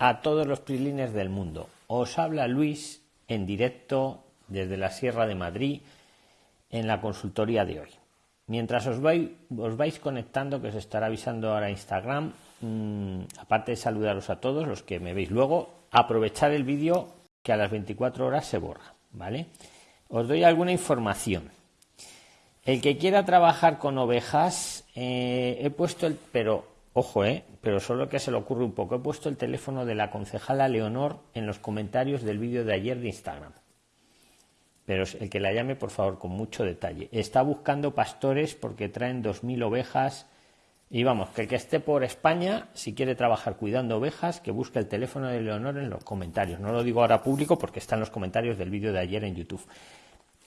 a todos los prilines del mundo. Os habla Luis en directo desde la Sierra de Madrid en la consultoría de hoy. Mientras os vais, conectando, que os estará avisando ahora Instagram, mmm, aparte de saludaros a todos los que me veis luego, aprovechar el vídeo que a las 24 horas se borra, ¿vale? Os doy alguna información. El que quiera trabajar con ovejas, eh, he puesto el, pero Ojo, ¿eh? Pero solo que se le ocurre un poco. He puesto el teléfono de la concejala Leonor en los comentarios del vídeo de ayer de Instagram. Pero el que la llame, por favor, con mucho detalle. Está buscando pastores porque traen 2.000 ovejas. Y vamos, que el que esté por España, si quiere trabajar cuidando ovejas, que busque el teléfono de Leonor en los comentarios. No lo digo ahora público porque está en los comentarios del vídeo de ayer en YouTube.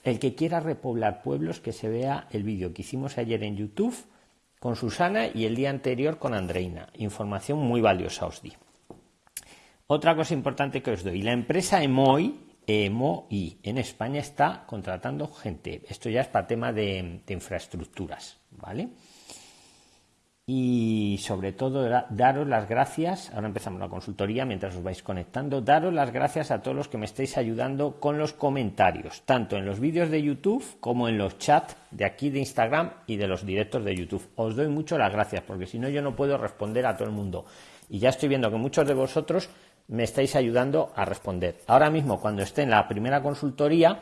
El que quiera repoblar pueblos, que se vea el vídeo que hicimos ayer en YouTube con Susana y el día anterior con Andreina. Información muy valiosa os di. Otra cosa importante que os doy. La empresa EMOI, EMOI en España está contratando gente. Esto ya es para tema de, de infraestructuras, ¿vale? Y sobre todo daros las gracias, ahora empezamos la consultoría mientras os vais conectando, daros las gracias a todos los que me estáis ayudando con los comentarios, tanto en los vídeos de YouTube como en los chats de aquí de Instagram y de los directos de YouTube. Os doy mucho las gracias porque si no yo no puedo responder a todo el mundo. Y ya estoy viendo que muchos de vosotros me estáis ayudando a responder. Ahora mismo cuando esté en la primera consultoría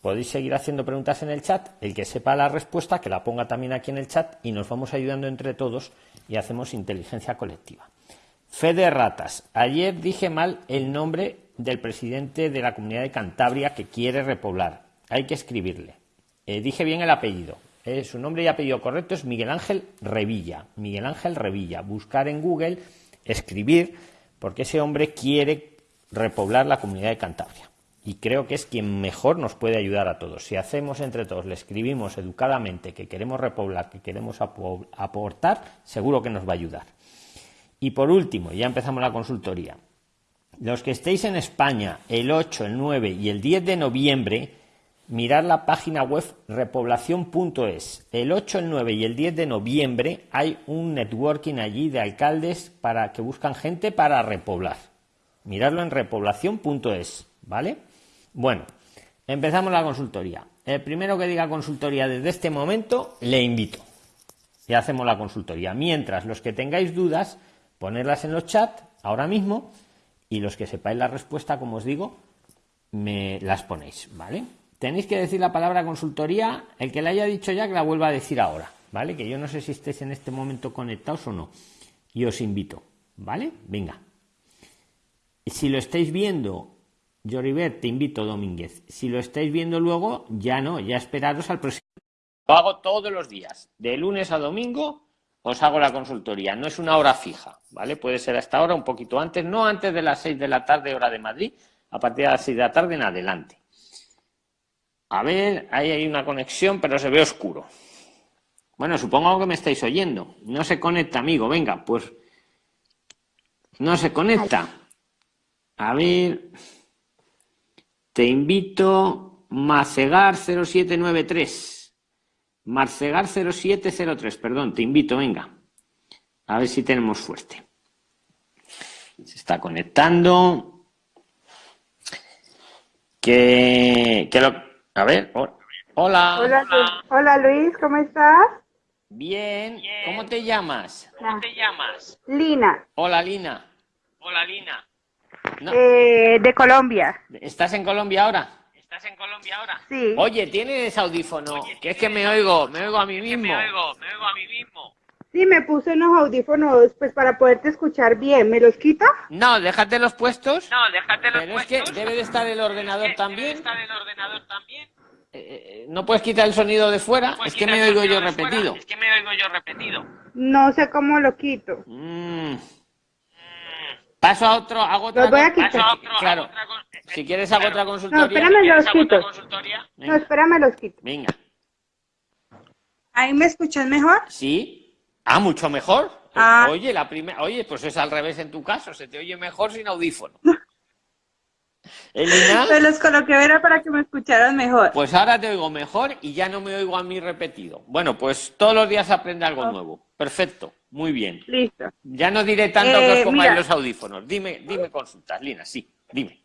Podéis seguir haciendo preguntas en el chat. El que sepa la respuesta, que la ponga también aquí en el chat y nos vamos ayudando entre todos y hacemos inteligencia colectiva. Fede Ratas. Ayer dije mal el nombre del presidente de la comunidad de Cantabria que quiere repoblar. Hay que escribirle. Eh, dije bien el apellido. Eh, su nombre y apellido correcto es Miguel Ángel Revilla. Miguel Ángel Revilla. Buscar en Google, escribir, porque ese hombre quiere repoblar la comunidad de Cantabria y creo que es quien mejor nos puede ayudar a todos. Si hacemos entre todos, le escribimos educadamente que queremos repoblar, que queremos aportar, seguro que nos va a ayudar. Y por último, ya empezamos la consultoría. Los que estéis en España el 8, el 9 y el 10 de noviembre, mirad la página web repoblación.es. El 8, el 9 y el 10 de noviembre hay un networking allí de alcaldes para que buscan gente para repoblar. Miradlo en repoblación.es, ¿vale? Bueno, empezamos la consultoría. El primero que diga consultoría desde este momento, le invito. Y hacemos la consultoría. Mientras, los que tengáis dudas, ponerlas en los chats ahora mismo y los que sepáis la respuesta, como os digo, me las ponéis, ¿vale? Tenéis que decir la palabra consultoría, el que la haya dicho ya, que la vuelva a decir ahora, ¿vale? Que yo no sé si estéis en este momento conectados o no. Y os invito, ¿vale? Venga. Si lo estáis viendo Yoribet, te invito, Domínguez. Si lo estáis viendo luego, ya no, ya esperaros al próximo. Lo hago todos los días, de lunes a domingo os hago la consultoría. No es una hora fija, ¿vale? Puede ser hasta ahora, un poquito antes, no antes de las 6 de la tarde, hora de Madrid, a partir de las 6 de la tarde en adelante. A ver, ahí hay una conexión, pero se ve oscuro. Bueno, supongo que me estáis oyendo. No se conecta, amigo. Venga, pues. No se conecta. A ver. Te invito Macegar 0793. Marcegar 0703, perdón, te invito, venga. A ver si tenemos suerte. Se está conectando. Que, que lo, a ver, hola. Hola, hola. Luis, ¿cómo estás? Bien. ¿Cómo te llamas? ¿Cómo te llamas? Lina. Hola, Lina. Hola, Lina. Eh, de Colombia. ¿Estás en Colombia ahora? ¿Estás en Colombia ahora? Sí. Oye, ¿tienes audífono? que es que me oigo, me oigo a mí mismo. Me oigo, me oigo a mí mismo. Sí, me puse unos audífonos pues para poderte escuchar bien. ¿Me los quito? No, déjate los puestos. No, déjate los Pero es que debe de estar el ordenador también. estar el ordenador también. no puedes quitar el sonido de fuera, es que me oigo yo repetido. es que me oigo yo repetido. No sé cómo lo quito. Mm. Paso a otro, hago otra. Voy a quitar. A otro, claro. Otra, si quieres hago otra consultoría. No, espérame los quito. No, espérame los quito. Venga. ¿Ahí me escuchas mejor? Sí. Ah, mucho mejor. Ah. Oye, la primera, oye, pues es al revés en tu caso, se te oye mejor sin audífono. Elina. Me los coloqué era para que me escucharas mejor. Pues ahora te oigo mejor y ya no me oigo a mí repetido. Bueno, pues todos los días aprende algo Oh. nuevo. Perfecto, muy bien. Listo. Ya no diré tanto que Eh, os pongáis mira. los audífonos. Dime, dime consultas, Lina, sí, dime.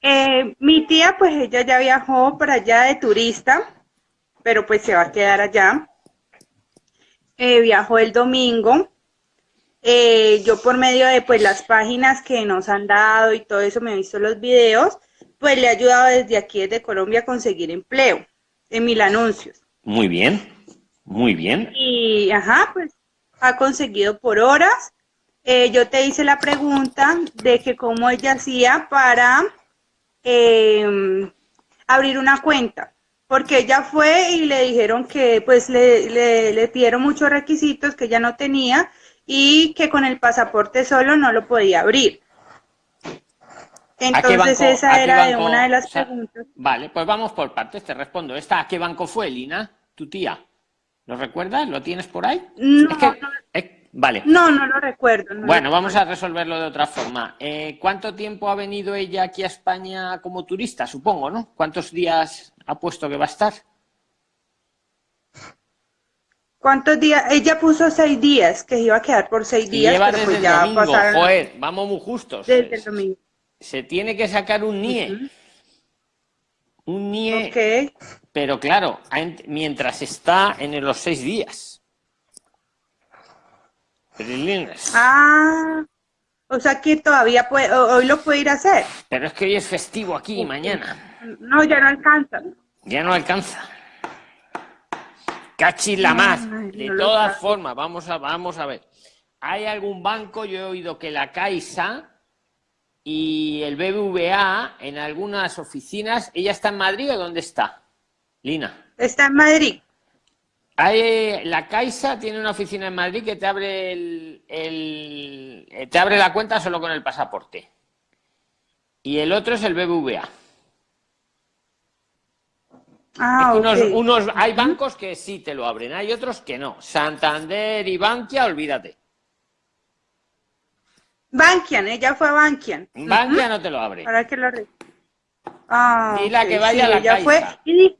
Eh, mi tía, pues ella ya viajó para allá de turista, pero pues se va a quedar allá. Eh, viajó el domingo. Eh, yo por medio de pues las páginas que nos han dado y todo eso, me he visto los videos, pues le he ayudado desde aquí, desde Colombia, a conseguir empleo en mil anuncios. Muy bien, muy bien. Y, ajá, pues ha conseguido por horas. Eh, yo te hice la pregunta de que cómo ella hacía para eh, abrir una cuenta, porque ella fue y le dijeron que pues le, le, le pidieron muchos requisitos que ella no tenía y que con el pasaporte solo no lo podía abrir. Entonces banco- esa era de una de las o sea, preguntas. Vale, pues vamos por partes, te respondo. ¿Esta a qué banco fue, Lina? ¿Tu tía? ¿Lo recuerdas? ¿Lo tienes por ahí? No, Es que- no, es- Vale. no, no lo recuerdo. no lo Bueno, vamos a resolverlo de otra forma. Eh, ¿Cuánto tiempo ha venido ella aquí a España como turista? Supongo, ¿no? ¿Cuántos días ha puesto que va a estar? ¿Cuántos días? Ella puso seis días, que iba a quedar por seis días, lleva pero desde pues el ya domingo. pasaron Joder, vamos muy justos. desde el domingo. Se tiene que sacar un NIE. Un NIE, Ok. pero claro, en- mientras está en los seis días. Ah, o sea que todavía puede, hoy lo puede ir a hacer. Pero es que hoy es festivo aquí y mañana. No, ya no alcanza. Ya no alcanza. Cachis la más. Ay, De todas formas, vamos a, vamos a ver. ¿Hay algún banco? Yo he oído que la Caixa y el BBVA en algunas oficinas. ¿Ella está en Madrid o dónde está? Lina. Está en Madrid. Hay, la Caixa tiene una oficina en Madrid que te abre el, el- te abre la cuenta solo con el pasaporte. Y el otro es el BBVA. Ah, unos, unos- hay bancos que sí te lo abren, hay otros que no. Santander y Bankia, olvídate. Bankian, ella fue a Bankian. Bankia no te lo abre. Para que lo Ah, Dile ok, que vaya a la Caixa. fue y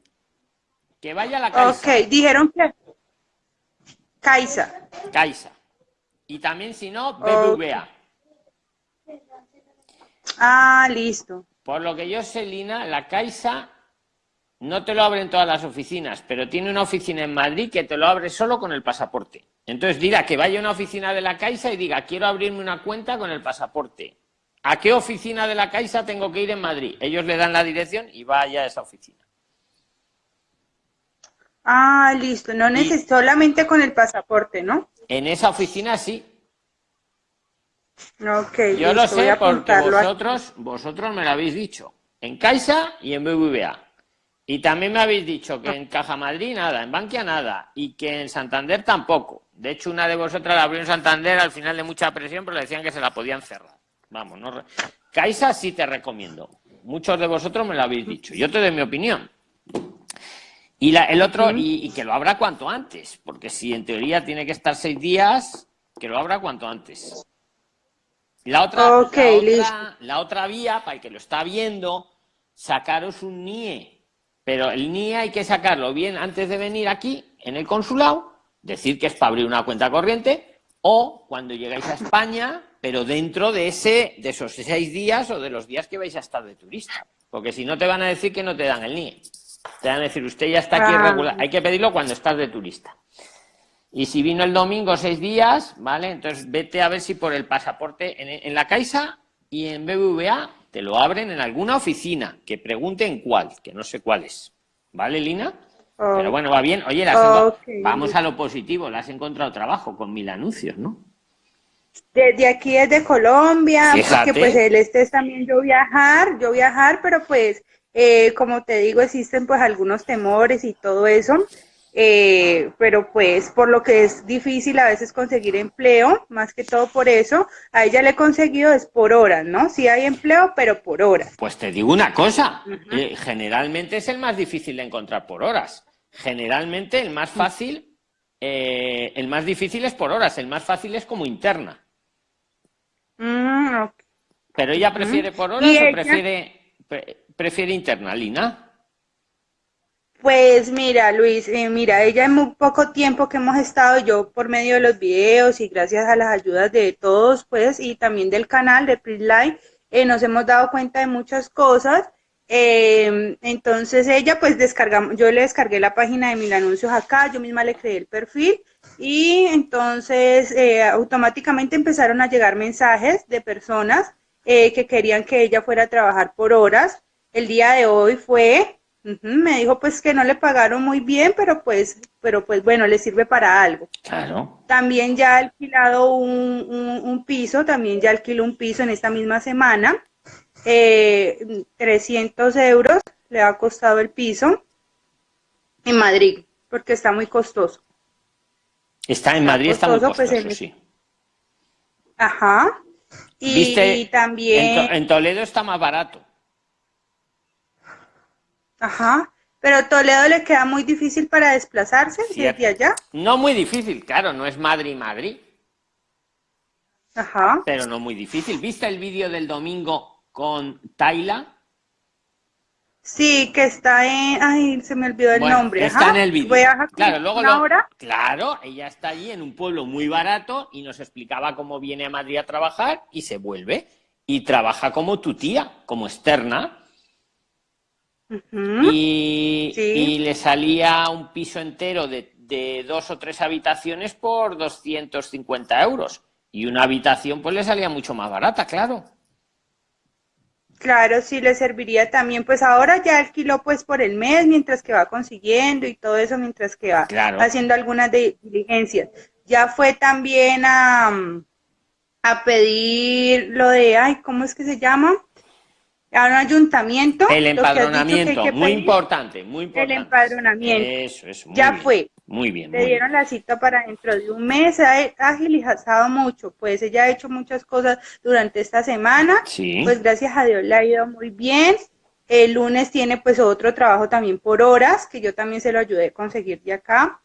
Que vaya a la Caixa. Ok, dijeron que Caixa. Caixa. Y también, si no, BBVA. Ah, listo. Por lo que yo sé, Lina, la Caixa no te lo abre en todas las oficinas, pero tiene una oficina en Madrid que te lo abre solo con el pasaporte. Entonces, dirá que vaya a una oficina de la Caixa y diga, quiero abrirme una cuenta con el pasaporte. ¿A qué oficina de la Caixa tengo que ir en Madrid? Ellos le dan la dirección y vaya a esa oficina. Ah, listo. No necesito solamente con el pasaporte, ¿no? En esa oficina sí. Ok, Yo lo listo, sé porque aquí. vosotros, vosotros me lo habéis dicho. En Caixa y en BBVA. Y también me habéis dicho que en Caja Madrid nada, en Bankia nada, y que en Santander tampoco. De hecho, una de vosotras la abrió en Santander al final de mucha presión, pero le decían que se la podían cerrar. Vamos, no. re- Caixa sí te recomiendo. Muchos de vosotros me lo habéis dicho. Yo te doy mi opinión. Y la- el otro, y, y que lo abra cuanto antes, porque si en teoría tiene que estar seis días, que lo abra cuanto antes. La otra, la, otra, la otra vía, para el que lo está viendo, sacaros un NIE. Pero el NIE hay que sacarlo bien antes de venir aquí, en el consulado, decir que es para abrir una cuenta corriente, o cuando llegáis a España, pero dentro de, ese, de esos seis días o de los días que vais a estar de turista. Porque si no te van a decir que no te dan el NIE. Te van a decir, usted ya está aquí Ah. regular. Hay que pedirlo cuando estás de turista. Y si vino el domingo seis días, ¿vale? Entonces vete a ver si por el pasaporte en, en la Caixa y en BBVA te lo abren en alguna oficina. Que pregunten cuál, que no sé cuál es. ¿Vale, Lina? Oh. Pero bueno, va bien. Oye, vamos a lo positivo. Le has encontrado trabajo con mil anuncios, ¿no? Desde aquí, desde Colombia, Fíjate. porque pues el este es también yo viajar, yo viajar, pero pues eh, como te digo, existen pues algunos temores y todo eso, eh, pero pues por lo que es difícil a veces conseguir empleo, más que todo por eso, a ella le he conseguido es por horas, ¿no? Sí hay empleo, pero por horas. Pues te digo una cosa, eh, generalmente es el más difícil de encontrar por horas. Generalmente el más fácil, eh, el más difícil es por horas, el más fácil es como interna. Mm. Pero ella prefiere por horas o prefiere, prefiere interna, Lina. Pues mira, Luis, eh, mira, ella en muy poco tiempo que hemos estado, yo por medio de los videos y gracias a las ayudas de todos, pues, y también del canal de PRISLINE, eh, nos hemos dado cuenta de muchas cosas. Eh, entonces ella, pues, descargamos, yo le descargué la página de Mil Anuncios acá, yo misma le creé el perfil y entonces eh, automáticamente empezaron a llegar mensajes de personas que querían que ella fuera a trabajar por horas. El día de hoy fue me dijo pues que no le pagaron muy bien, pero pues, pero pues bueno, le sirve para algo. Claro. También ya ha alquilado un, piso, también ya alquiló un piso en esta misma semana. 300 eh, euros le ha costado el piso en Madrid, porque está muy costoso. Está en Madrid, está, muy pues, costoso, sí. Ajá. Y, también... en Toledo está más barato. Ajá. Pero Toledo le queda muy difícil para desplazarse desde allá. No muy difícil, claro, no es Madrid-Madrid. Ajá. Pero no muy difícil. ¿Viste el vídeo del domingo con Tayla? Sí, que está en... Ay, se me olvidó el nombre. Está en el vídeo. claro, luego Claro, ella está allí en un pueblo muy barato y nos explicaba cómo viene a Madrid a trabajar y se vuelve. Y trabaja como tu tía, como externa y, le salía un piso entero de, dos o tres habitaciones por 250 euros. Y una habitación pues le salía mucho más barata, claro. Claro, sí le serviría también, pues ahora ya alquiló pues por el mes mientras que va consiguiendo y todo eso mientras que va haciendo algunas diligencias. Ya fue también a, a pedir lo de, ay, ¿cómo es que se llama? A un ayuntamiento. El empadronamiento, muy importante, muy importante. El empadronamiento. Eso, eso. ya fue. Muy bien. Le dieron la cita para dentro de un mes, ha agilizado mucho, pues ella ha hecho muchas cosas durante esta semana. Sí. Pues gracias a Dios le ha ido muy bien. El lunes tiene pues otro trabajo también por horas, que yo también se lo ayudé a conseguir de acá,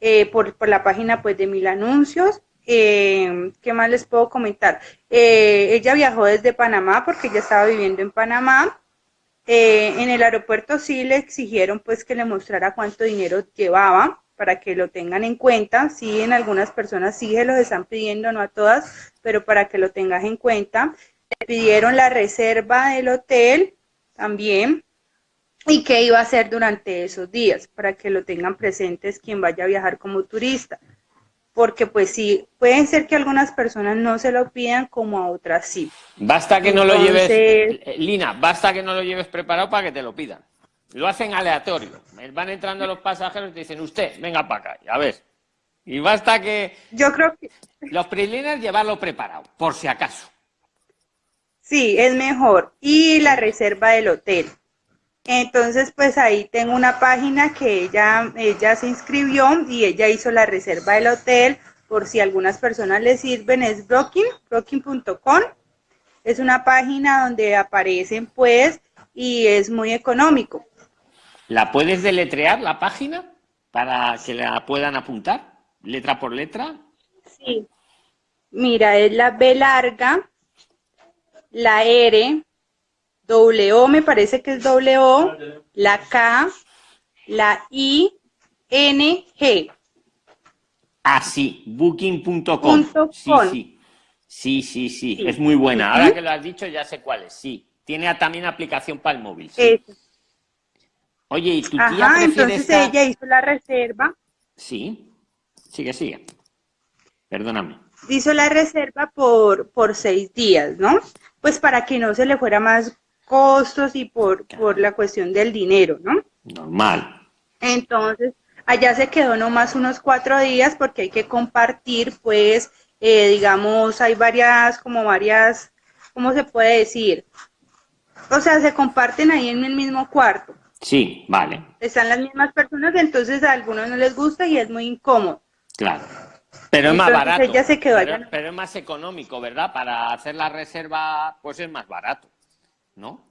eh, por, por la página pues de Mil Anuncios. Eh, ¿Qué más les puedo comentar? Eh, ella viajó desde Panamá porque ella estaba viviendo en Panamá. Eh, en el aeropuerto sí le exigieron pues que le mostrara cuánto dinero llevaba para que lo tengan en cuenta. Sí, en algunas personas sí se los están pidiendo, no a todas, pero para que lo tengas en cuenta. Le pidieron la reserva del hotel también y qué iba a hacer durante esos días para que lo tengan presentes quien vaya a viajar como turista porque pues sí, pueden ser que algunas personas no se lo pidan como a otras sí. Basta que no lo lleves, Lina, basta que no lo lleves preparado para que te lo pidan. Lo hacen aleatorio. Van entrando los pasajeros y te dicen, usted, venga para acá, a ver. Y basta que... Yo creo que... Los pre llevarlo preparado, por si acaso. Sí, es mejor. Y la reserva del hotel. Entonces, pues ahí tengo una página que ella, ella se inscribió y ella hizo la reserva del hotel por si algunas personas le sirven, es Brooking, Brooking.com. Es una página donde aparecen pues y es muy económico. ¿La puedes deletrear la página para que la puedan apuntar, letra por letra? Sí. Mira, es la B larga, la R, W me parece que es W, la K, la I, N, G. Ah, sí, booking.com. Sí, sí. Sí, sí, sí, es muy buena. Ahora que lo has dicho ya sé cuál es, sí. Tiene también aplicación para el móvil, sí. Oye, ¿y tu tía Ajá, entonces ella hizo la reserva. Sí, sigue, sigue. Perdóname. Hizo la reserva por, por seis días, ¿no? Pues para que no se le fuera más costos y por, por la cuestión del dinero, ¿no? Normal. Entonces, allá se quedó nomás unos cuatro días porque hay que compartir, pues, eh, digamos, hay varias, como varias, ¿cómo se puede decir? O sea, se comparten ahí en el mismo cuarto. Sí, vale. Están las mismas personas, entonces a algunos no les gusta y es muy incómodo. Claro. Pero es más barato. Ella se quedó allá. pero es más económico, ¿verdad? Para hacer la reserva, pues es más barato. ¿No?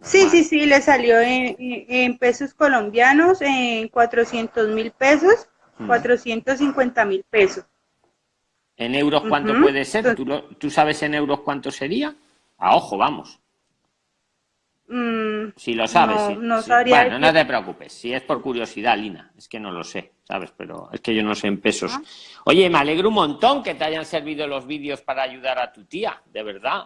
Sí, sí, sí, le salió en, pesos colombianos en 400 mil pesos, 450 mil pesos. ¿En euros cuánto puede ser? ¿Tú, ¿Tú, sabes en euros cuánto sería? A ojo, vamos. Mm, si lo sabes, no, sí, no sí. sabría Bueno, no te preocupes. Si es por curiosidad, Lina. Es que no lo sé, ¿sabes? Pero es que yo no sé en pesos. Oye, me alegro un montón que te hayan servido los vídeos para ayudar a tu tía, de verdad.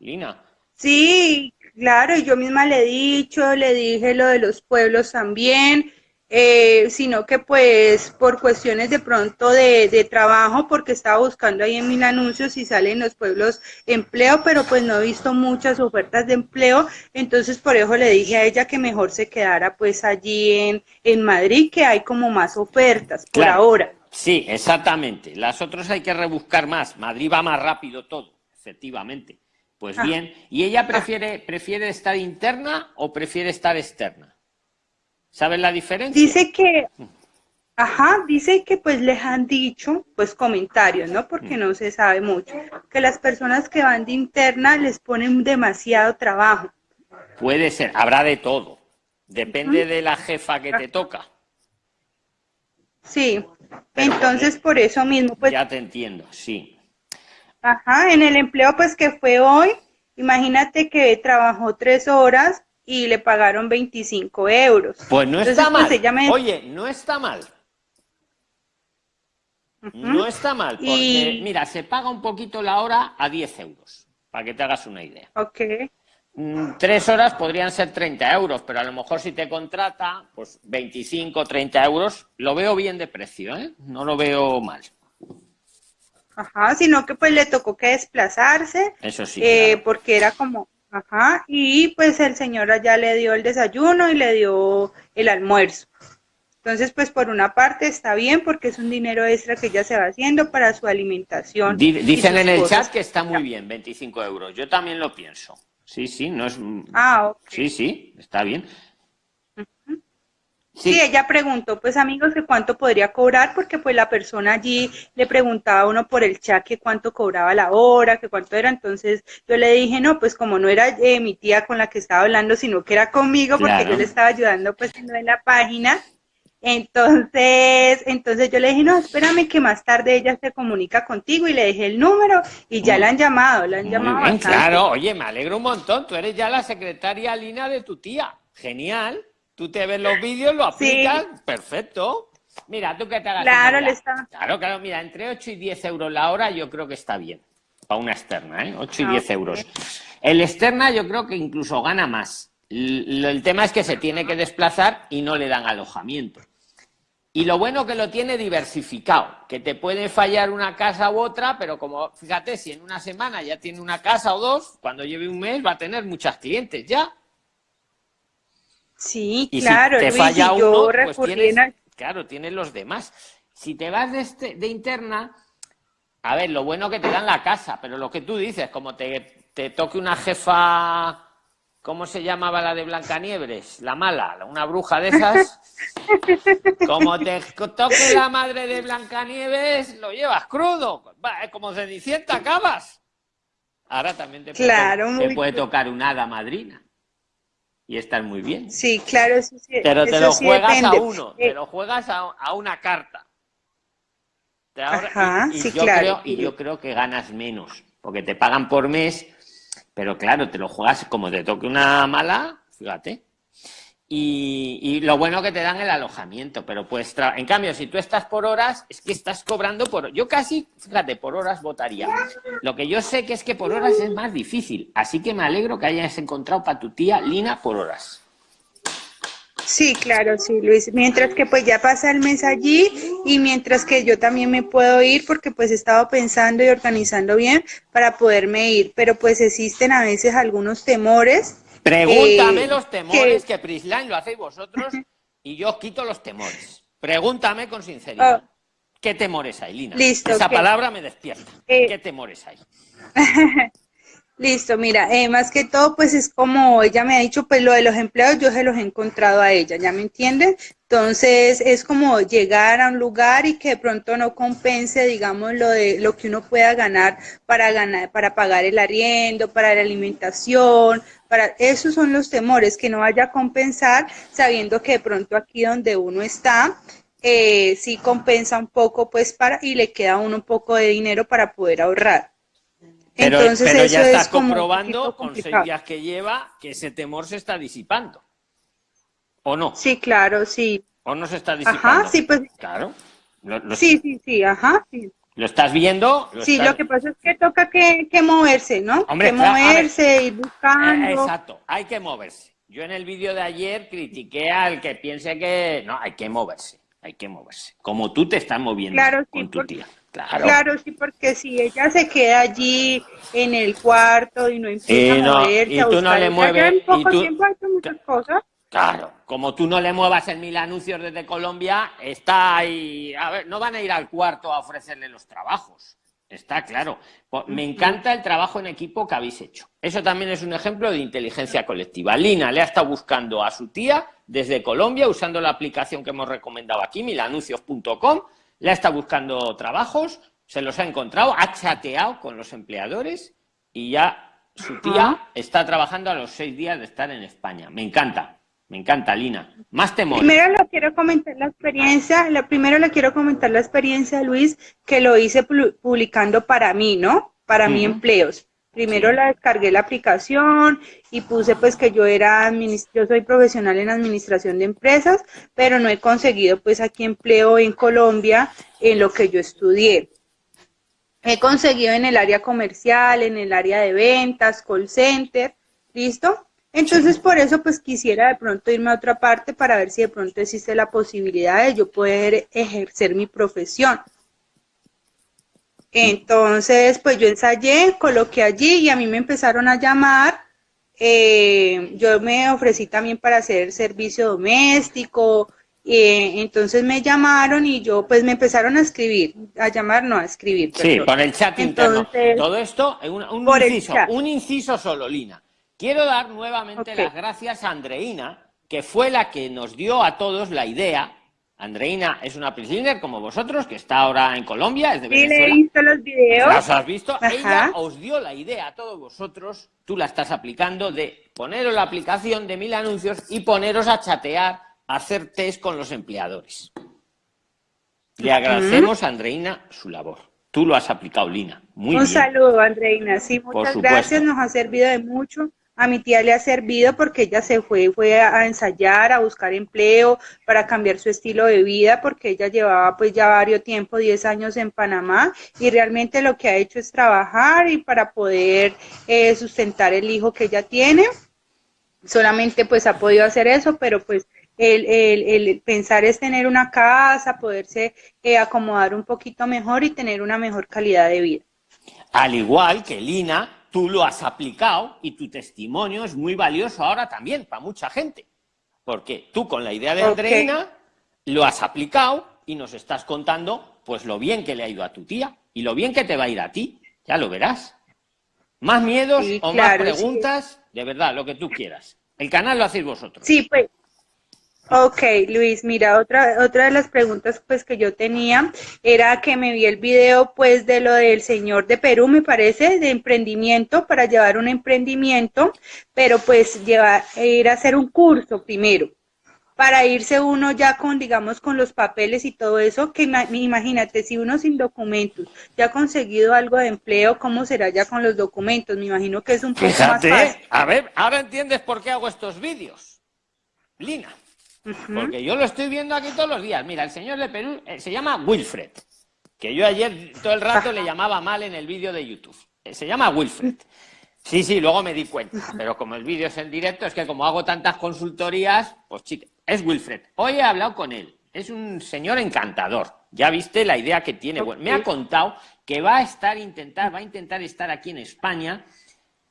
Lina. Sí, claro, y yo misma le he dicho, le dije lo de los pueblos también, eh, sino que pues por cuestiones de pronto de, de trabajo, porque estaba buscando ahí en mil anuncios y salen los pueblos empleo, pero pues no he visto muchas ofertas de empleo, entonces por eso le dije a ella que mejor se quedara pues allí en, en Madrid, que hay como más ofertas por Claro. ahora. Sí, exactamente. Las otras hay que rebuscar más. Madrid va más rápido todo, efectivamente. Pues bien. ¿Y ella prefiere, prefiere estar interna o prefiere estar externa? ¿Sabes la diferencia? Dice que, ajá, dice que pues les han dicho, pues comentarios, ¿no? Porque Mm. no se sabe mucho, que las personas que van de interna les ponen demasiado trabajo. Puede ser, habrá de todo. Depende de la jefa que te toca. Sí, Pero, entonces joder, por eso mismo, pues, ya te entiendo, sí. Ajá, en el empleo pues que fue hoy, imagínate que trabajó tres horas y le pagaron 25 euros. Pues no Entonces, está pues, mal. ella me- Oye, no está mal. No está mal, porque Y- mira, se paga un poquito la hora a 10 euros, para que te hagas una idea. Ok, Mm, Tres horas podrían ser 30 euros, pero a lo mejor si te contrata, pues 25, 30 euros, lo veo bien de precio, ¿eh? No lo veo mal. Ajá, sino que pues le tocó que desplazarse. Eso sí. eh, claro. porque era como, ajá, y pues el señor allá le dio el desayuno y le dio el almuerzo. Entonces, pues por una parte está bien porque es un dinero extra que ella se va haciendo para su alimentación. Dicen en el cosas. chat que está muy bien, 25 euros. Yo también lo pienso. Sí, sí, no es. Ah, ok. Sí, sí, está bien. Sí. Sí, ella preguntó, pues amigos, que cuánto podría cobrar, porque pues la persona allí le preguntaba a uno por el chat que cuánto cobraba la hora, que cuánto era, entonces yo le dije, no, pues como no era eh, mi tía con la que estaba hablando, sino que era conmigo, porque Claro. yo le estaba ayudando pues en la página, entonces, entonces yo le dije, no, espérame que más tarde ella se comunica contigo y le dejé el número y ya la han llamado, la han muy llamado bien, claro. Oye, me alegro un montón. Tú eres ya la secretaria Lina de tu tía. Genial. Tú te ves los vídeos, lo Sí. aplicas. Perfecto. Mira, tú que te hagas Claro, le está- Claro, claro. Mira, entre 8 y 10 euros la hora yo creo que está bien. Para una externa, ¿eh? 8 y Ah, 10 ok. euros. El externa yo creo que incluso gana más. El tema es que se tiene que desplazar y no le dan alojamiento. Y lo bueno que lo tiene diversificado, que te puede fallar una casa u otra, pero como, fíjate, si en una semana ya tiene una casa o dos, cuando lleve un mes va a tener muchas clientes ya. Sí, Y claro, si te Luis, falla yo uno, pues tienes, claro, tienes los demás. Si te vas de, este, de interna, a ver, lo bueno que te dan la casa, pero lo que tú dices, como te, te toque una jefa, ¿cómo se llamaba la de Blancanieves? La mala, una bruja de esas. Como te toque la madre de Blancanieves, lo llevas crudo. Como Cenicienta, acabas. Ahora también te puede, Claro, te puede tocar una hada madrina. Y estar muy bien. Sí, claro, eso sí, Pero te eso lo juegas a uno, Eh, te lo juegas a, a una carta. Ajá, y, y sí, yo claro. creo, y yo creo que ganas menos, porque te pagan por mes, pero claro, te lo juegas como te toque una mala, fíjate. Y, y lo bueno que te dan el alojamiento, pero pues, en cambio, si tú estás por horas, es que estás cobrando por... Yo casi, fíjate, por horas votaría. Lo que yo sé que es que por horas es más difícil, así que me alegro que hayas encontrado para tu tía Lina por horas. Sí, claro, sí, Luis. Mientras que pues ya pasa el mes allí y mientras que yo también me puedo ir porque pues he estado pensando y organizando bien para poderme ir, pero pues existen a veces algunos temores. Pregúntame eh, los temores que- que, Prisline lo hacéis vosotros y yo os quito los temores. Pregúntame con sinceridad. Ah. ¿Qué temores hay, Lina? Listo, Esa palabra me despierta. Eh. ¿Qué temores hay? Listo, mira, eh, más que todo, pues es como ella me ha dicho, pues lo de los empleados yo se los he encontrado a ella, ¿ya me entiendes? Entonces es como llegar a un lugar y que de pronto no compense, digamos, lo de lo que uno pueda ganar para ganar, para pagar el arriendo, para la alimentación, para esos son los temores, que no vaya a compensar sabiendo que de pronto aquí donde uno está, eh, sí compensa un poco, pues para, y le queda a uno un poco de dinero para poder ahorrar. Pero, Entonces, pero ya estás comprobando con seis días que lleva que ese temor se está disipando. ¿O no? Sí, claro, sí. ¿O no se está disipando? Ajá, sí, pues. Claro. sí, sí, sí, ajá, sí. ¿Lo estás viendo? sí, lo que pasa es que toca que, moverse, ¿no? Hombre, que moverse, y buscando. Eh, exacto, hay que moverse. Yo en el vídeo de ayer critiqué al que piense que no, hay que moverse, hay que moverse. Como tú te estás moviendo con tu tía. Claro. claro, sí, porque si ella se queda allí en el cuarto y no empieza a moverse, y tú no le mueves, en poco tiempo muchas cosas. Claro, como tú no le muevas en mil anuncios desde Colombia, está ahí. A ver, no van a ir al cuarto a ofrecerle los trabajos. Está claro. Pues, me encanta el trabajo en equipo que habéis hecho. Eso también es un ejemplo de inteligencia colectiva. Lina le ha estado buscando a su tía desde Colombia usando la aplicación que hemos recomendado aquí, milanuncios.com. Le ha estado buscando trabajos, se los ha encontrado, ha chateado con los empleadores y ya su tía está trabajando a los seis días de estar en España. Me encanta. Me encanta, Lina. Más temor. Primero le quiero comentar la experiencia, la, primero le quiero comentar la experiencia, Luis, que lo hice publicando para mí, ¿no? Para mí empleos. Primero la descargué la aplicación y puse pues que yo era, yo soy profesional en administración de empresas, pero no he conseguido pues aquí empleo en Colombia en lo que yo estudié. He conseguido en el área comercial, en el área de ventas, call center, ¿listo? Entonces, por eso, pues quisiera de pronto irme a otra parte para ver si de pronto existe la posibilidad de yo poder ejercer mi profesión. Entonces, pues yo ensayé, coloqué allí y a mí me empezaron a llamar. Eh, yo me ofrecí también para hacer servicio doméstico. Eh, entonces me llamaron y yo, pues me empezaron a escribir, a llamar, no a escribir. Sí, por el chat interno. Todo esto, un, inciso, un inciso solo, Lina. Quiero dar nuevamente las gracias a Andreina, que fue la que nos dio a todos la idea. Andreina es una prisoner como vosotros, que está ahora en Colombia, es de Venezuela. Sí, he visto los videos. ¿Las has visto? Ella os dio la idea a todos vosotros, tú la estás aplicando, de poneros la aplicación de mil anuncios y poneros a chatear, a hacer test con los empleadores. Le agradecemos a Andreina su labor. Tú lo has aplicado, Lina. Muy Un bien. saludo, Andreina. Sí, muchas gracias. Nos ha servido de mucho a mi tía le ha servido porque ella se fue, fue a ensayar, a buscar empleo, para cambiar su estilo de vida, porque ella llevaba pues ya varios tiempo, 10 años en Panamá, y realmente lo que ha hecho es trabajar y para poder eh, sustentar el hijo que ella tiene. Solamente pues ha podido hacer eso, pero pues el, el, pensar es tener una casa, poderse eh, acomodar un poquito mejor y tener una mejor calidad de vida. Al igual que Lina, tú lo has aplicado y tu testimonio es muy valioso ahora también para mucha gente. Porque tú con la idea de Andreina lo has aplicado y nos estás contando pues lo bien que le ha ido a tu tía y lo bien que te va a ir a ti. Ya lo verás. Más miedos o más preguntas, de verdad, lo que tú quieras. El canal lo hacéis vosotros. Sí, pues Ok, Luis, mira, otra, otra de las preguntas pues que yo tenía era que me vi el video pues de lo del señor de Perú, me parece, de emprendimiento, para llevar un emprendimiento, pero pues llevar, ir a hacer un curso primero, para irse uno ya con, digamos, con los papeles y todo eso, que imagínate, si uno sin documentos ya ha conseguido algo de empleo, ¿cómo será ya con los documentos? Me imagino que es un poco más fácil. A ver, ahora entiendes por qué hago estos vídeos. Lina. Porque yo lo estoy viendo aquí todos los días. Mira, el señor de Perú eh, se llama Wilfred, que yo ayer todo el rato le llamaba mal en el vídeo de YouTube. Eh, se llama Wilfred. Sí, sí, luego me di cuenta. Pero como el vídeo es en directo, es que como hago tantas consultorías, pues chica, es Wilfred. Hoy he hablado con él. Es un señor encantador. Ya viste la idea que tiene. me ha contado que va a estar intentar, va a intentar estar aquí en España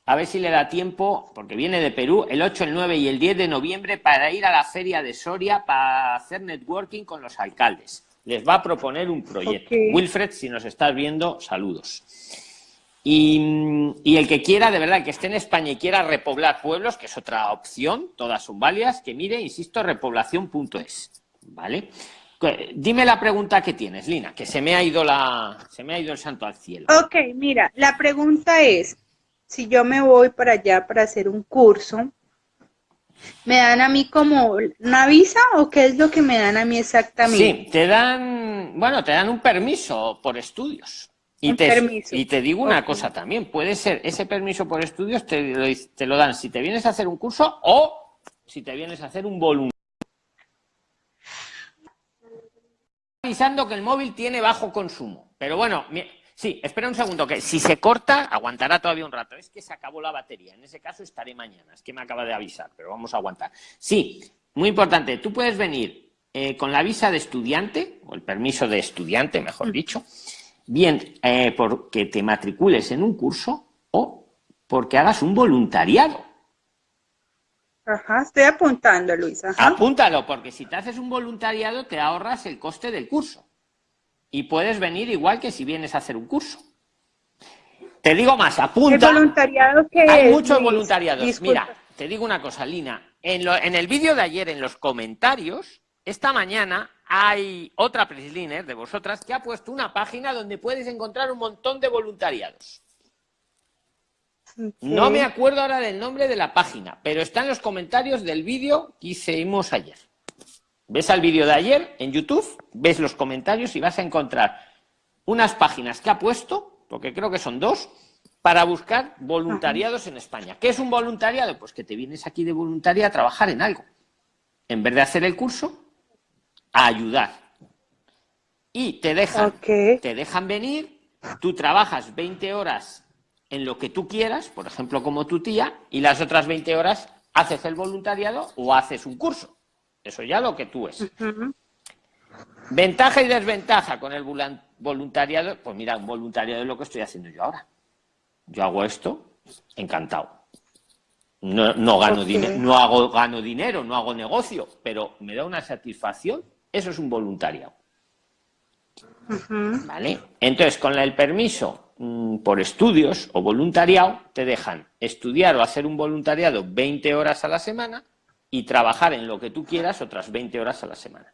a ver si le da tiempo, porque viene de Perú, el 8, el 9 y el 10 de noviembre para ir a la feria de Soria para hacer networking con los alcaldes. Les va a proponer un proyecto. Wilfred, si nos estás viendo, saludos. Y, el que quiera, de verdad, que esté en España y quiera repoblar pueblos, que es otra opción, todas son válidas, que mire, insisto, repoblación.es. ¿Vale? Dime la pregunta que tienes, Lina, que se me ha ido la, se me ha ido el santo al cielo. Ok, mira, la pregunta es, si yo me voy para allá para hacer un curso, ¿me dan a mí como una visa o qué es lo que me dan a mí exactamente? Sí, te dan, bueno, te dan un permiso por estudios. Y te, y te digo una cosa también, puede ser ese permiso por estudios te lo, te lo dan si te vienes a hacer un curso o si te vienes a hacer un voluntariado. Avisando que el móvil tiene bajo consumo. Pero bueno, sí, espera un segundo, que si se corta, aguantará todavía un rato. Es que se acabó la batería. En ese caso estaré mañana. Es que me acaba de avisar, pero vamos a aguantar. Sí, muy importante. Tú puedes venir eh, con la visa de estudiante, o el permiso de estudiante, mejor dicho, bien eh, porque te matricules en un curso o porque hagas un voluntariado. Ajá, estoy apuntando, Luisa. Apúntalo, porque si te haces un voluntariado te ahorras el coste del curso. Y puedes venir igual que si vienes a hacer un curso. Te digo más, apunta. ¿El voluntariado que Hay muchos voluntariados. Mira, te digo una cosa, Lina. En, en el vídeo de ayer, en los comentarios, esta mañana hay otra Prisliner de vosotras que ha puesto una página donde puedes encontrar un montón de voluntariados. No me acuerdo ahora del nombre de la página, pero está en los comentarios del vídeo que hicimos ayer. Ves al vídeo de ayer en YouTube, ves los comentarios y vas a encontrar unas páginas que ha puesto, porque creo que son dos, para buscar voluntariados en España. ¿Qué es un voluntariado? Pues que te vienes aquí de voluntaria a trabajar en algo. En vez de hacer el curso, a ayudar. Y te dejan, te dejan venir, tú trabajas 20 horas en lo que tú quieras, por ejemplo, como tu tía, y las otras 20 horas haces el voluntariado o haces un curso. Eso ya lo que tú es. Ventaja y desventaja con el voluntariado. Pues mira, un voluntariado es lo que estoy haciendo yo ahora. Yo hago esto, encantado. No, no gano dinero, no hago, gano dinero, no hago negocio, pero me da una satisfacción eso es un voluntariado. ¿Vale? Entonces, con el permiso mm, por estudios o voluntariado, te dejan estudiar o hacer un voluntariado 20 horas a la semana y trabajar en lo que tú quieras otras 20 horas a la semana.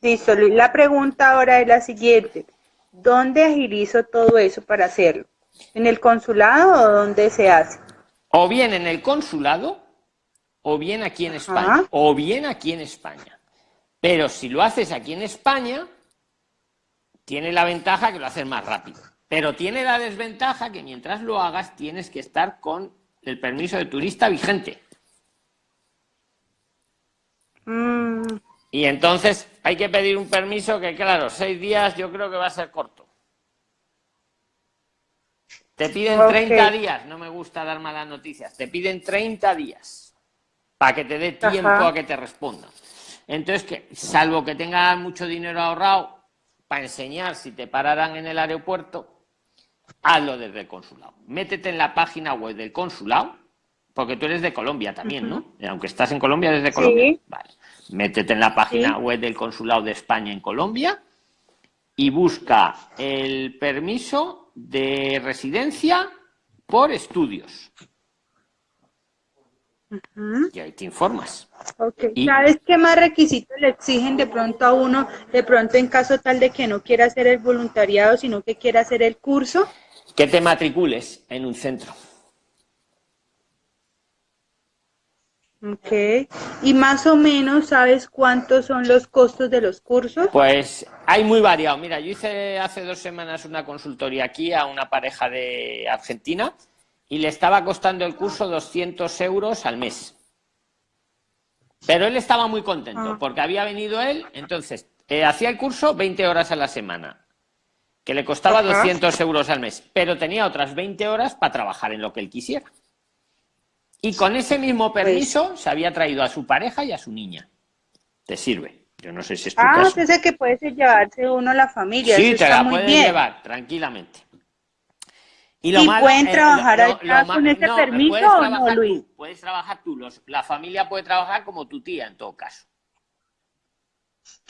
Listo, Luis. La pregunta ahora es la siguiente. ¿Dónde agilizo todo eso para hacerlo? ¿En el consulado o dónde se hace? O bien en el consulado, o bien aquí en España, o bien aquí en España. Pero si lo haces aquí en España, tiene la ventaja que lo haces más rápido. Pero tiene la desventaja que mientras lo hagas tienes que estar con el permiso de turista vigente. Mm. Y entonces hay que pedir un permiso que, claro, seis días yo creo que va a ser corto. Te piden 30 días, no me gusta dar malas noticias, te piden 30 días para que te dé tiempo a que te respondan. Entonces, que, salvo que tengas mucho dinero ahorrado para enseñar si te pararan en el aeropuerto, hazlo desde el consulado. Métete en la página web del consulado, porque tú eres de Colombia también, ¿no? Aunque estás en Colombia, desde Colombia. Vale. Métete en la página web del consulado de España en Colombia y busca el permiso de residencia por estudios. Y ahí te informas. ¿Sabes qué más requisitos le exigen de pronto a uno, de pronto en caso tal de que no quiera hacer el voluntariado, sino que quiera hacer el curso? Que te matricules en un centro. Ok. ¿Y más o menos sabes cuántos son los costos de los cursos? Pues hay muy variado. Mira, yo hice hace dos semanas una consultoría aquí a una pareja de Argentina y le estaba costando el curso 200 euros al mes. Pero él estaba muy contento ah. porque había venido él, entonces eh, hacía el curso 20 horas a la semana, que le costaba 200 euros al mes, pero tenía otras 20 horas para trabajar en lo que él quisiera. Y con ese mismo pues permiso se había traído a su pareja y a su niña. Te sirve. Yo no sé si es tu ah, caso. que puede llevarse uno a la familia. Sí, te la puedes llevar tranquilamente. Y, pueden trabajar con ese permiso o no, Luis? puedes trabajar tú, la familia puede trabajar como tu tía en todo caso.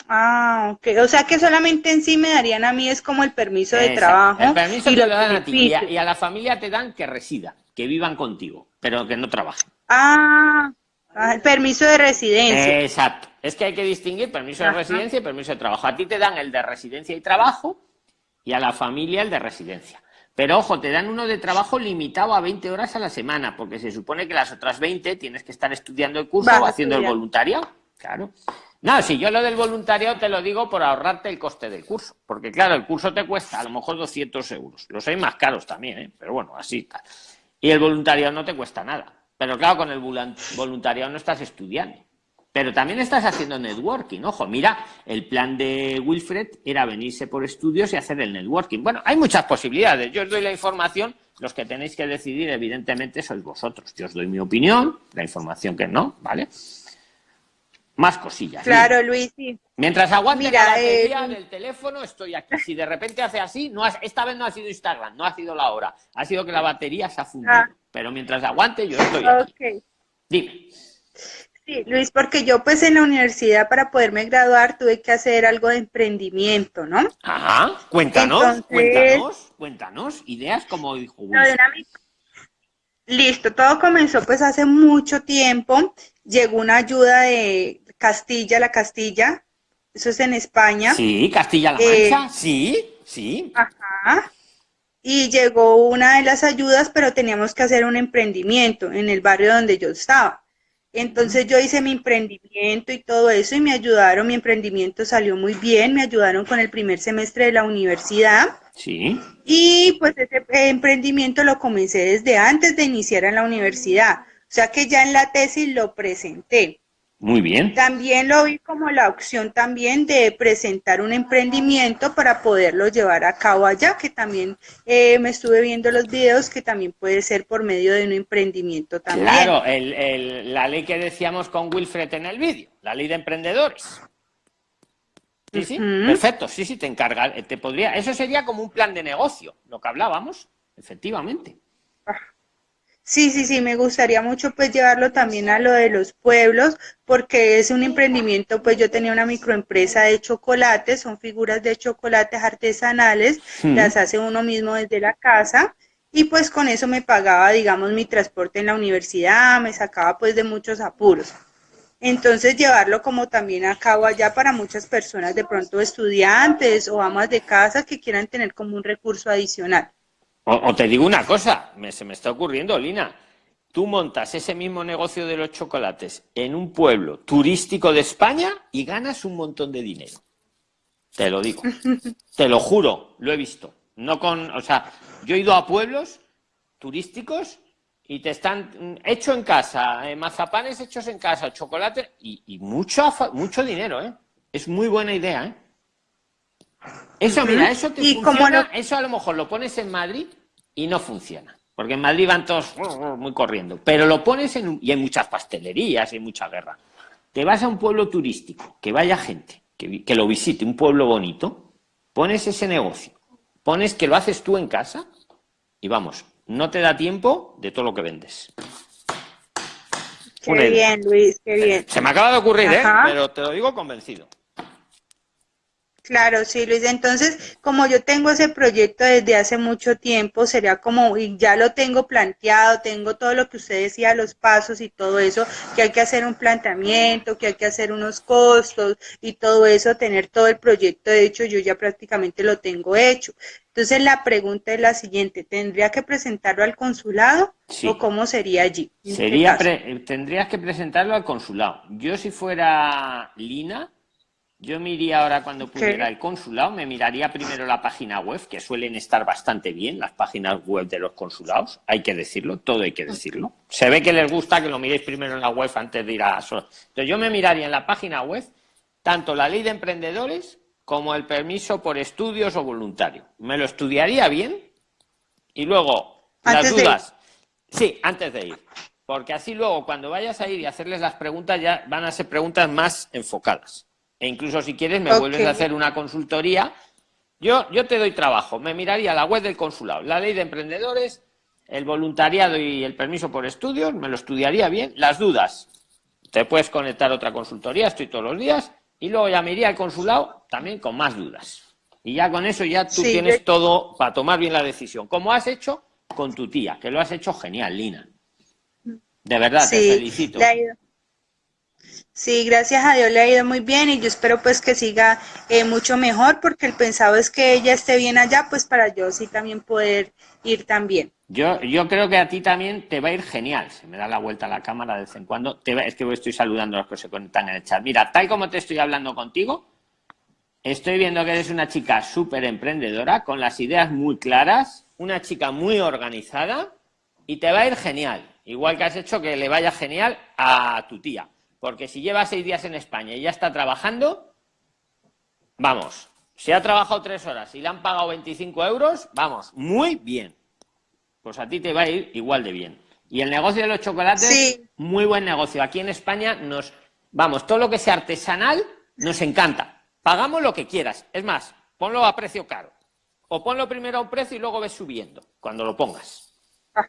Ah, ok. O sea que solamente en sí me darían a mí es como el permiso de trabajo. El permiso y te lo dan a ti y a, la familia te dan que resida, que vivan contigo, pero que no trabajen. Ah, ah, el permiso de residencia. Exacto. Es que hay que distinguir permiso de residencia y permiso de trabajo. A ti te dan el de residencia y trabajo y a la familia el de residencia. Pero ojo, te dan uno de trabajo limitado a 20 horas a la semana, porque se supone que las otras 20 tienes que estar estudiando el curso o haciendo el voluntariado. Claro. No, si yo lo del voluntariado te lo digo por ahorrarte el coste del curso. Porque claro, el curso te cuesta a lo mejor 200 euros. Los hay más caros también, ¿eh? pero bueno, así está. Y el voluntariado no te cuesta nada. Pero claro, con el voluntariado no estás estudiando. Pero también estás haciendo networking. Ojo, mira, el plan de Wilfred era venirse por estudios y hacer el networking. Bueno, hay muchas posibilidades. Yo os doy la información. Los que tenéis que decidir, evidentemente, sois vosotros. Yo os doy mi opinión, la información que no, ¿vale? Más cosillas. Claro, Luis. Mientras aguante la batería eh, del teléfono, estoy aquí. Si de repente hace así, no esta vez no ha sido Instagram, no ha sido la hora, ha sido que la batería se ha fundido. Ah. Pero mientras aguante, yo estoy aquí. Dime. Sí, Luis, porque yo pues en la universidad para poderme graduar tuve que hacer algo de emprendimiento, ¿no? Ajá, cuéntanos, cuéntanos, cuéntanos, ideas como dijo Listo, todo comenzó pues hace mucho tiempo, llegó una ayuda de Castilla, la Castilla, eso es en España. Sí, Castilla-La Mancha, eh, sí, sí. Ajá. Y llegó una de las ayudas, pero teníamos que hacer un emprendimiento en el barrio donde yo estaba. Entonces yo hice mi emprendimiento y todo eso y me ayudaron, mi emprendimiento salió muy bien, me ayudaron con el primer semestre de la universidad. Sí. Y pues ese emprendimiento lo comencé desde antes de iniciar en la universidad. O sea que ya en la tesis lo presenté. Muy bien. También lo vi como la opción también de presentar un emprendimiento para poderlo llevar a cabo allá, que también eh, me estuve viendo los videos, que también puede ser por medio de un emprendimiento también. Claro, la ley que decíamos con Wilfred en el vídeo, la ley de emprendedores. Sí, sí, perfecto, sí, sí, te encarga, te podría, eso sería como un plan de negocio, lo que hablábamos, efectivamente. Sí, sí, sí, me gustaría mucho pues llevarlo también a lo de los pueblos, porque es un emprendimiento, pues yo tenía una microempresa de chocolates, son figuras de chocolates artesanales, las hace uno mismo desde la casa, y pues con eso me pagaba, digamos, mi transporte en la universidad, me sacaba pues de muchos apuros. Entonces llevarlo como también a cabo allá para muchas personas, de pronto estudiantes o amas de casa que quieran tener como un recurso adicional. O, te digo una cosa, me, se me está ocurriendo, Lina. Tú montas ese mismo negocio de los chocolates en un pueblo turístico de España y ganas un montón de dinero. Te lo digo. te lo juro, lo he visto. No con, o sea, yo he ido a pueblos turísticos y te están hecho en casa, eh, mazapanes hechos en casa, chocolate y, mucho, mucho dinero, ¿eh? Es muy buena idea, ¿eh? Eso, mira, eso te funciona, eso a lo mejor lo pones en Madrid y no funciona. Porque en Madrid van todos muy corriendo. Pero lo pones en... Y hay muchas pastelerías y mucha guerra. Te vas a un pueblo turístico, que vaya gente, que, que lo visite, un pueblo bonito, pones ese negocio, pones que lo haces tú en casa y vamos, no te da tiempo de todo lo que vendes. Qué bien, Luis, qué bien. Se me acaba de ocurrir, ¿eh? Pero te lo digo convencido. Claro, sí, Luis. Entonces, como yo tengo ese proyecto desde hace mucho tiempo, sería como, y ya lo tengo planteado, tengo todo lo que usted decía, los pasos y todo eso, que hay que hacer un planteamiento, que hay que hacer unos costos y todo eso, tener todo el proyecto de hecho, yo ya prácticamente lo tengo hecho. Entonces, la pregunta es la siguiente, ¿tendría que presentarlo al consulado o cómo sería allí? Este sería, tendrías que presentarlo al consulado. Yo si fuera Lina, yo me iría ahora cuando pudiera al consulado, me miraría primero la página web, que suelen estar bastante bien las páginas web de los consulados, hay que decirlo, todo hay que decirlo. Se ve que les gusta que lo miréis primero en la web antes de ir a... Entonces yo me miraría en la página web tanto la ley de emprendedores como el permiso por estudios o voluntario. Me lo estudiaría bien y luego las dudas... Sí, antes de ir. Porque así luego cuando vayas a ir y hacerles las preguntas ya van a ser preguntas más enfocadas. E incluso si quieres me vuelves a hacer una consultoría. Yo, yo te doy trabajo, me miraría la web del consulado, la ley de emprendedores, el voluntariado y el permiso por estudios, me lo estudiaría bien. Las dudas, te puedes conectar a otra consultoría, estoy todos los días, y luego ya me iría al consulado también con más dudas. Y ya con eso ya tú tienes todo para tomar bien la decisión, como has hecho con tu tía, que lo has hecho genial, Lina. De verdad, te felicito. Sí, gracias a Dios le ha ido muy bien y yo espero pues que siga eh, mucho mejor porque el pensado es que ella esté bien allá, pues para yo sí también poder ir también. Yo, yo creo que a ti también te va a ir genial. Se me da la vuelta a la cámara de vez en cuando. Te es que estoy saludando a los que se conectan en el chat. Mira, tal como te estoy hablando contigo, estoy viendo que eres una chica súper emprendedora, con las ideas muy claras, una chica muy organizada y te va a ir genial. Igual que has hecho que le vaya genial a tu tía porque si lleva seis días en España y ya está trabajando, vamos, si ha trabajado tres horas y le han pagado 25 euros, vamos, muy bien. Pues a ti te va a ir igual de bien. Y el negocio de los chocolates, muy buen negocio. Aquí en España nos, vamos, todo lo que sea artesanal nos encanta. Pagamos lo que quieras. Es más, ponlo a precio caro. O ponlo primero a un precio y luego ves subiendo, cuando lo pongas.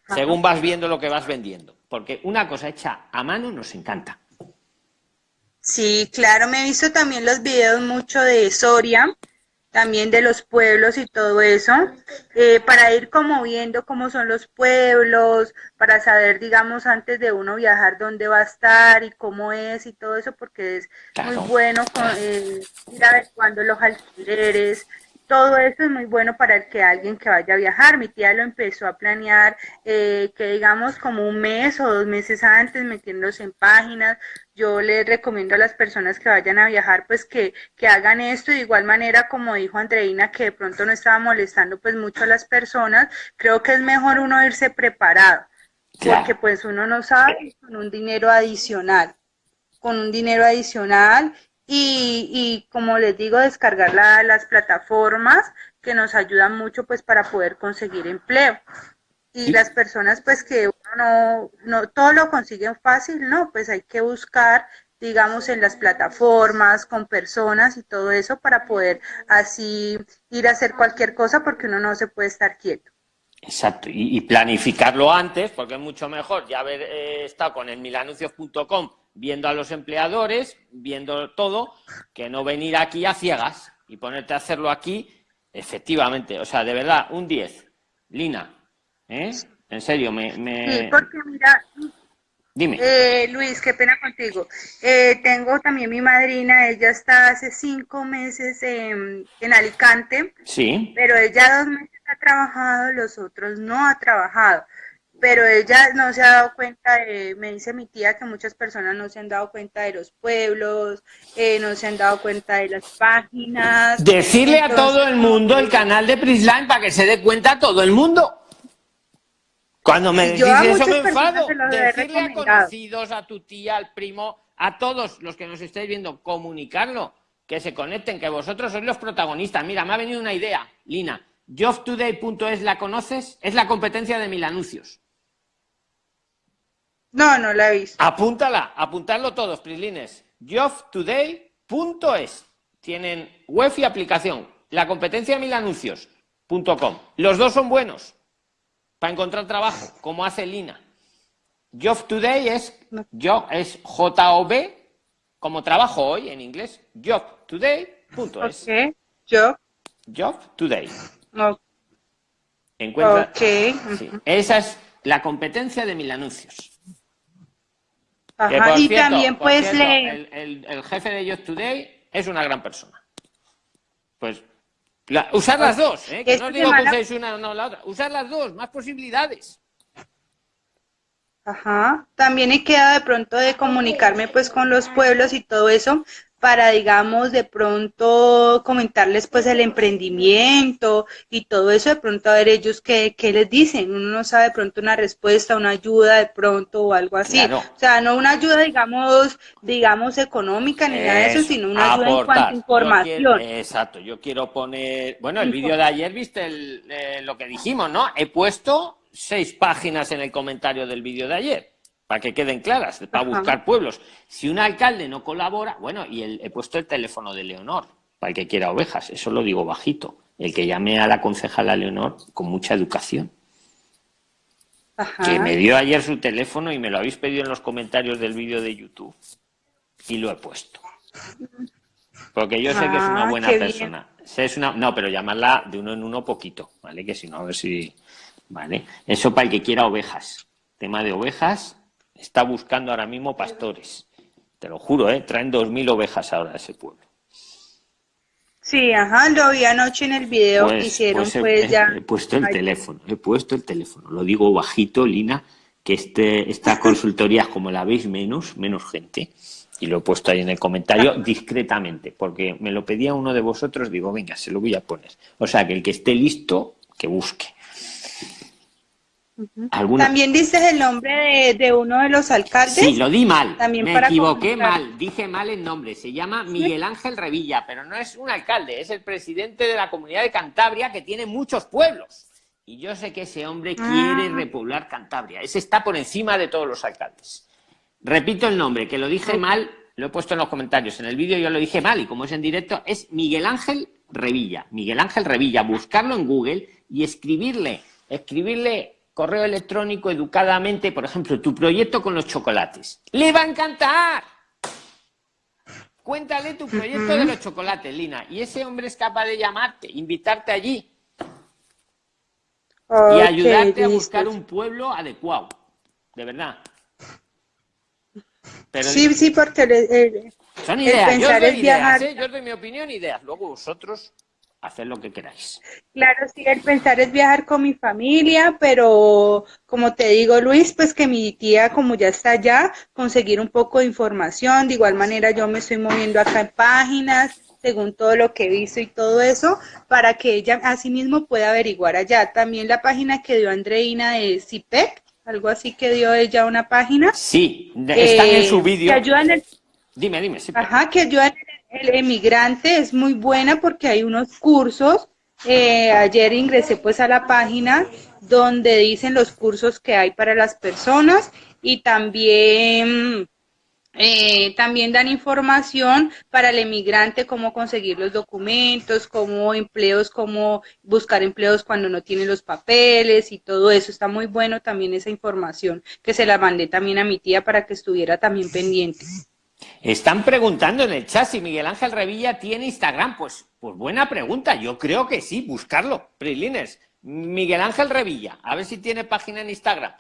Según vas viendo lo que vas vendiendo. Porque una cosa hecha a mano nos encanta. Sí, claro, me he visto también los videos mucho de Soria, también de los pueblos y todo eso, eh, para ir como viendo cómo son los pueblos, para saber, digamos, antes de uno viajar dónde va a estar y cómo es y todo eso, porque es muy bueno eh, ir adecuando los alquileres, todo eso es muy bueno para el que alguien que vaya a viajar. Mi tía lo empezó a planear, eh, que digamos como un mes o dos meses antes, metiéndose en páginas. Yo les recomiendo a las personas que vayan a viajar, pues que, que hagan esto. De igual manera, como dijo Andreina, que de pronto no estaba molestando pues mucho a las personas, creo que es mejor uno irse preparado, porque pues uno no sabe con un dinero adicional con un dinero adicional y, y como les digo, descargar las plataformas que nos ayudan mucho pues para poder conseguir empleo. Y las personas pues que uno no, no todo lo consiguen fácil, no, pues hay que buscar digamos, en las plataformas, con personas y todo eso para poder así ir a hacer cualquier cosa porque uno no se puede estar quieto. Exacto, y, planificarlo antes, porque es mucho mejor ya haber eh, estado con el milanuncios.com viendo a los empleadores, viendo todo, que no venir aquí a ciegas y ponerte a hacerlo aquí, efectivamente. O sea, de verdad, un 10. Lina, ¿eh? En serio, me... Sí, porque mira... Dime. Eh, Luis, qué pena contigo. Eh, tengo también mi madrina, ella está hace cinco meses en, en Alicante. Sí. Pero ella dos meses ha trabajado, los otros no ha trabajado pero ella no se ha dado cuenta, de, me dice mi tía que muchas personas no se han dado cuenta de los pueblos, eh, no se han dado cuenta de las páginas. Decirle a todo el mundo el canal de Prisline para que se dé cuenta todo el mundo. Cuando me decís eso me enfado. Decirle a conocidos, a tu tía, al primo, a todos los que nos estáis viendo, comunicarlo, que se conecten, que vosotros sois los protagonistas. Mira, me ha venido una idea, Lina. JobToday.es la conoces, es la competencia de mil anuncios. No, no la he visto. Apúntala, apuntarlo todos, Prislines. Jobtoday.es. Tienen web y aplicación. La competencia de mil anuncios.com. Los dos son buenos para encontrar trabajo, como hace Lina. Job Today es, yo, es J-O-B, como trabajo hoy en inglés, jobtoday.es. Okay. Job. Job Today. Encuentra. Esa es la competencia de mil anuncios y también puedes leer. El, jefe de Just Today es una gran persona. Pues usar las dos, ¿eh? que no digo que uséis una o no la otra. Usar las dos, más posibilidades. Ajá. También he quedado de pronto de comunicarme pues con los pueblos y todo eso para, digamos, de pronto comentarles pues el emprendimiento y todo eso, de pronto a ver ellos qué, qué les dicen. Uno no sabe de pronto una respuesta, una ayuda de pronto o algo así. O sea, no una ayuda, digamos, digamos económica ni nada de eso, sino una ayuda en cuanto a información. exacto, yo quiero poner, bueno, el vídeo de ayer, viste eh, lo que dijimos, ¿no? He puesto seis páginas en el comentario del vídeo de ayer para que queden claras, para buscar pueblos. Si un alcalde no colabora, bueno, y he puesto el teléfono de Leonor, para el que quiera ovejas, eso lo digo bajito, el que llame a la concejala Leonor con mucha educación. Que me dio ayer su teléfono y me lo habéis pedido en los comentarios del vídeo de YouTube. Y lo he puesto. Porque yo sé que es una ah, buena persona. es una... No, pero llamarla de uno en uno poquito, ¿vale? Que si no, a ver si... ¿Vale? Eso para el que quiera ovejas. Tema de ovejas, está buscando ahora mismo pastores. Te lo juro, ¿eh? Traen 2.000 ovejas ahora a ese pueblo. Sí, ajá, lo vi anoche en el video que pues, hicieron, pues, pues ya. He puesto el teléfono, he puesto el teléfono. Lo digo bajito, Lina, que este, esta consultoría, como la veis menos, menos gente, y lo he puesto ahí en el comentario discretamente, porque me lo pedía uno de vosotros, digo, venga, se lo voy a poner. O sea, que el que esté listo, que busque. También dices el nombre de, uno de los alcaldes. Sí, lo di mal. También Me equivoqué mal, dije mal el nombre. Se llama Miguel Ángel Revilla, pero no es un alcalde, es el presidente de la comunidad de Cantabria que tiene muchos pueblos. Y yo sé que ese hombre quiere ah. repoblar Cantabria. Ese está por encima de todos los alcaldes. Repito el nombre, que lo dije mal, lo he puesto en los comentarios. En el vídeo yo lo dije mal y como es en directo, es Miguel Ángel Revilla. Miguel Ángel Revilla, buscarlo en Google y escribirle, escribirle correo electrónico educadamente, por ejemplo, tu proyecto con los chocolates. ¡Le va a encantar! Cuéntale tu proyecto de los chocolates, Lina. Y ese hombre es capaz de llamarte, invitarte allí. y ayudarte a buscar un pueblo adecuado. De verdad. sí, sí, porque... son ideas. Yo doy ideas, ¿eh? Yo doy mi opinión, ideas. Luego vosotros hacer lo que queráis. Claro, sí, el pensar es viajar con mi familia, pero como te digo, Luis, pues que mi tía, como ya está allá, conseguir un poco de información. De igual manera, yo me estoy moviendo acá en páginas, según todo lo que he visto y todo eso, para que ella asimismo pueda averiguar allá. También la página que dio Andreina de CIPEC, algo así que dio ella una página. Sí, están en su vídeo. Dime, dime. Ajá, que ayudan en el emigrante es muy buena porque hay unos cursos. Eh, ayer ingresé pues a la página donde dicen los cursos que hay para las personas y también eh, también dan información para el emigrante, cómo conseguir los documentos, cómo empleos, cómo buscar empleos cuando no tiene los papeles y todo eso. Está muy bueno también esa información que se la mandé también a mi tía para que estuviera también pendiente. Están preguntando en el chat si Miguel Ángel Revilla tiene Instagram. Pues, pues buena pregunta. Yo creo que sí, buscarlo. Prilines, Miguel Ángel Revilla, a ver si tiene página en Instagram.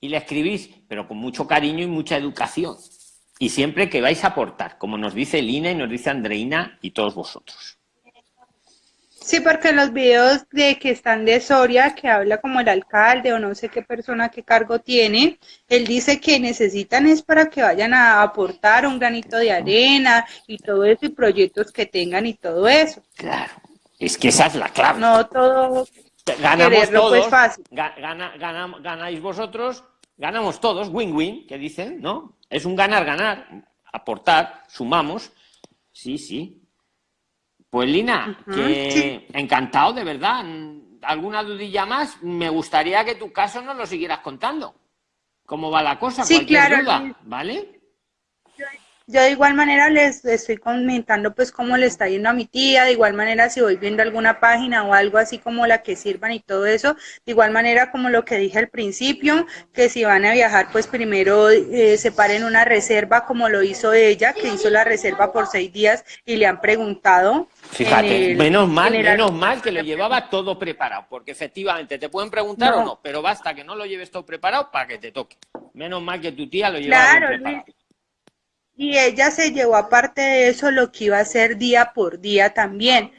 Y le escribís, pero con mucho cariño y mucha educación. Y siempre que vais a aportar, como nos dice Lina y nos dice Andreina y todos vosotros. Sí, porque los videos de que están de Soria, que habla como el alcalde o no sé qué persona, qué cargo tiene, él dice que necesitan es para que vayan a aportar un granito de arena y todo eso y proyectos que tengan y todo eso. Claro, es que esa es la clave. No todo ganamos pues, todos, fácil. ganáis vosotros, ganamos todos, win-win, que dicen, ¿no? Es un ganar-ganar, aportar, sumamos, sí, sí, pues Lina, que encantado, de verdad. ¿Alguna dudilla más? Me gustaría que tu caso nos lo siguieras contando. ¿Cómo va la cosa? Sí, claro. ¿vale? Yo de igual manera les estoy comentando pues cómo le está yendo a mi tía, de igual manera si voy viendo alguna página o algo así como la que sirvan y todo eso, de igual manera como lo que dije al principio, que si van a viajar pues primero eh, separen una reserva como lo hizo ella, que hizo la reserva por seis días y le han preguntado. Fíjate, menos mal, menos mal que lo llevaba todo preparado, porque efectivamente te pueden preguntar o no, pero basta que no lo lleves todo preparado para que te toque. Menos mal que tu tía lo llevaba preparado. Y ella se llevó aparte de eso lo que iba a hacer día por día también,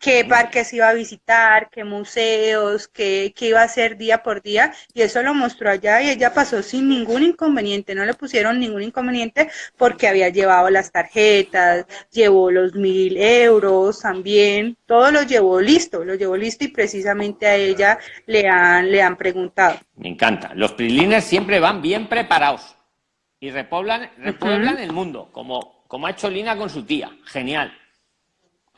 qué parques iba a visitar, qué museos, qué, iba a hacer día por día, y eso lo mostró allá y ella pasó sin ningún inconveniente, no le pusieron ningún inconveniente porque había llevado las tarjetas, llevó los mil euros también, todo lo llevó listo, lo llevó listo y precisamente a ella le han, le han preguntado. Me encanta, los PRIXLINERS siempre van bien preparados y repoblan, repueblan el mundo, como, como ha hecho Lina con su tía. Genial.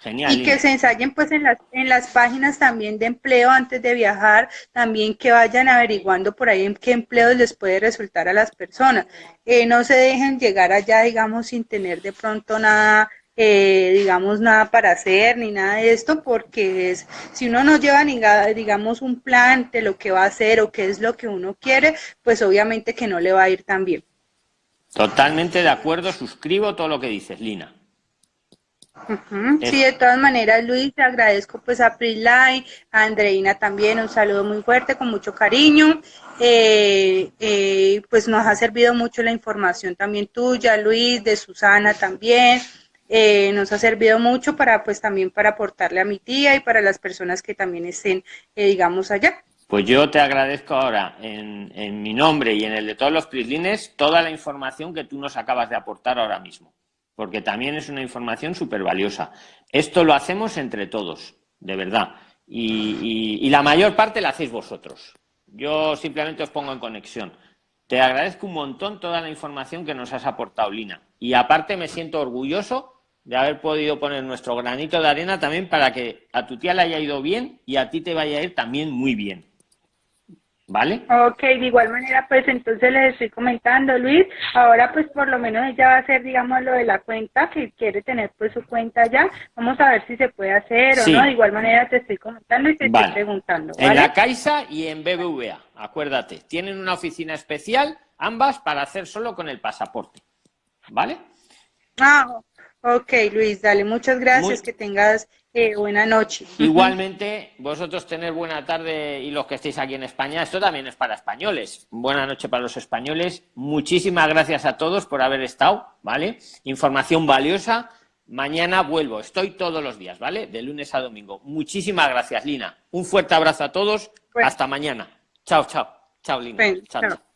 Genial. Y que se ensayen pues en las, en las páginas también de empleo antes de viajar, también que vayan averiguando por ahí en qué empleo les puede resultar a las personas. Eh, no se dejen llegar allá, digamos, sin tener de pronto nada, eh, digamos, nada para hacer ni nada de esto, porque es, si uno no lleva, ni, digamos, un plan de lo que va a hacer o qué es lo que uno quiere, pues obviamente que no le va a ir tan bien. Totalmente de acuerdo, suscribo todo lo que dices, Lina. Sí, de todas maneras, Luis, te agradezco pues a Prisline, a Andreina también, un saludo muy fuerte, con mucho cariño. Eh, eh, pues nos ha servido mucho la información también tuya, Luis, de Susana también. Eh, nos ha servido mucho para pues también para aportarle a mi tía y para las personas que también estén, digamos, allá. Pues yo te agradezco ahora, en, mi nombre y en el de todos los Prislines, toda la información que tú nos acabas de aportar ahora mismo porque también es una información súper valiosa. Esto lo hacemos entre todos, de verdad. Y, la mayor parte la hacéis vosotros. Yo simplemente os pongo en conexión. Te agradezco un montón toda la información que nos has aportado, Lina. Y aparte me siento orgulloso de haber podido poner nuestro granito de arena también para que a tu tía le haya ido bien y a ti te vaya a ir también muy bien. ¿Vale? Ok, de igual manera, pues entonces les estoy comentando, Luis, ahora pues por lo menos ella va a hacer, digamos, lo de la cuenta, que quiere tener pues su cuenta ya, vamos a ver si se puede hacer o no, de igual manera te estoy comentando y te estoy preguntando. En la Caixa y en BBVA, acuérdate, tienen una oficina especial, ambas para hacer solo con el pasaporte, ¿vale? Ah, ok, Luis, dale, muchas gracias, que tengas buena noche. Igualmente, vosotros tener buena tarde y los que estéis aquí en España, esto también es para españoles. Buena noche para los españoles. Muchísimas gracias a todos por haber estado, ¿vale? Información valiosa. Mañana vuelvo, estoy todos los días, ¿vale? De lunes a domingo. Muchísimas gracias, Lina. Un fuerte abrazo a todos. Hasta mañana. Chao, chao. Chao, Lina. chao.